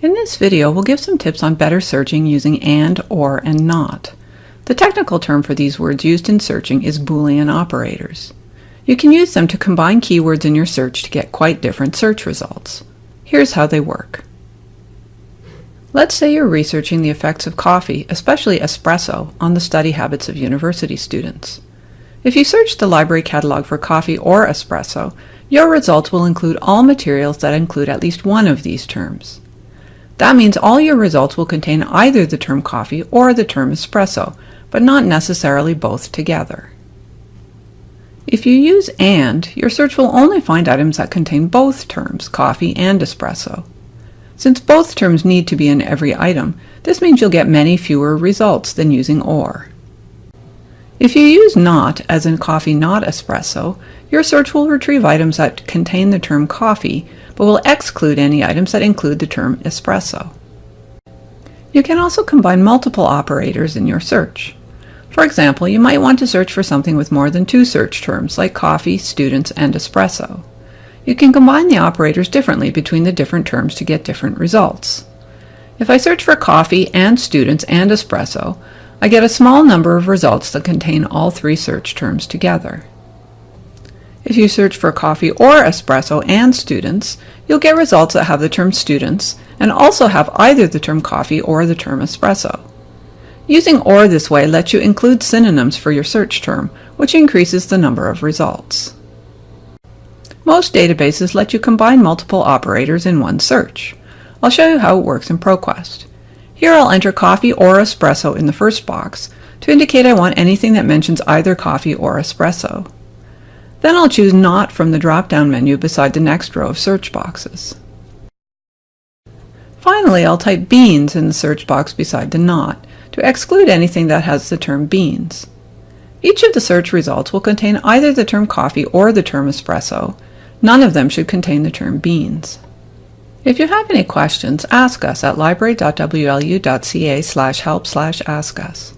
In this video, we'll give some tips on better searching using AND, OR, and NOT. The technical term for these words used in searching is Boolean operators. You can use them to combine keywords in your search to get quite different search results. Here's how they work. Let's say you're researching the effects of coffee, especially espresso, on the study habits of university students. If you search the library catalog for coffee or espresso, your results will include all materials that include at least one of these terms. That means all your results will contain either the term coffee or the term espresso, but not necessarily both together. If you use AND, your search will only find items that contain both terms, coffee and espresso. Since both terms need to be in every item, this means you'll get many fewer results than using OR. If you use NOT, as in coffee not espresso, your search will retrieve items that contain the term coffee, but will exclude any items that include the term espresso. You can also combine multiple operators in your search. For example, you might want to search for something with more than two search terms, like coffee, students, and espresso. You can combine the operators differently between the different terms to get different results. If I search for coffee and students and espresso, I get a small number of results that contain all three search terms together. If you search for coffee or espresso and students, you'll get results that have the term students and also have either the term coffee or the term espresso. Using OR this way lets you include synonyms for your search term, which increases the number of results. Most databases let you combine multiple operators in one search. I'll show you how it works in ProQuest. Here I'll enter coffee or espresso in the first box to indicate I want anything that mentions either coffee or espresso. Then I'll choose Not from the drop-down menu beside the next row of search boxes. Finally, I'll type beans in the search box beside the Not to exclude anything that has the term beans. Each of the search results will contain either the term coffee or the term espresso. None of them should contain the term beans. If you have any questions, ask us at library.wlu.ca slash help slash ask us.